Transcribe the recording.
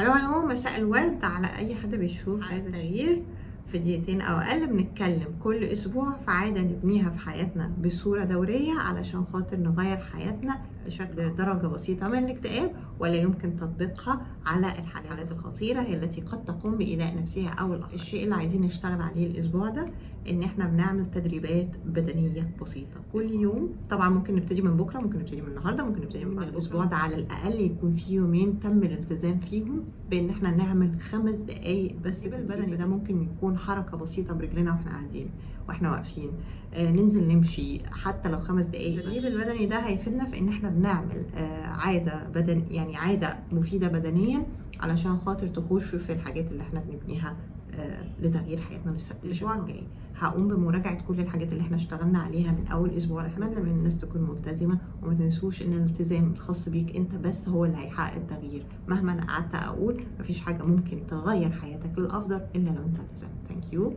هلو هلو مساء الورد على أي حد بيشوف هذا التغيير. في دقيقتين أو أقل بنتكلم كل أسبوع في عادة نبنيها في حياتنا بصورة دورية علشان خاطر نغير حياتنا بشكل درجة بسيطة من الاكتئاب ولا يمكن تطبيقها على الحالات الخطيرة هي التي قد تقوم بايذاء نفسها أو الآخر. الشيء اللي عايزين نشتغل عليه الأسبوع ده إن إحنا بنعمل تدريبات بدنية بسيطة كل يوم. طبعا ممكن نبتدي من بكرة ممكن نبتدي من النهارده ممكن نبتدي من بعد الأسبوع ده على الأقل يكون في يومين تم الالتزام فيهم بإن إحنا نعمل خمس دقائق بس البدني. ده ممكن يكون حركة بسيطة برجلنا وإحنا قاعدين وإحنا واقفين. آه ننزل نمشي حتى لو خمس دقائق التدريب البدني ده هيفيدنا في إن إحنا بنعمل آه عادة بدن يعني عادة مفيدة بدنيا علشان خاطر تخش في الحاجات اللي إحنا بنبنيها آه لتغيير حياتنا الأسبوع الجاي. هقوم بمراجعة كل الحاجات اللي إحنا اشتغلنا عليها من أول أسبوع. اتمنى من الناس تكون ملتزمة وما تنسوش إن الالتزام الخاص بيك أنت بس هو اللي هيحقق التغيير. مهما أنا قعدت أقول مفيش حاجة ممكن تغير حياتك للأفضل إلا لو أنت التزمت. 有。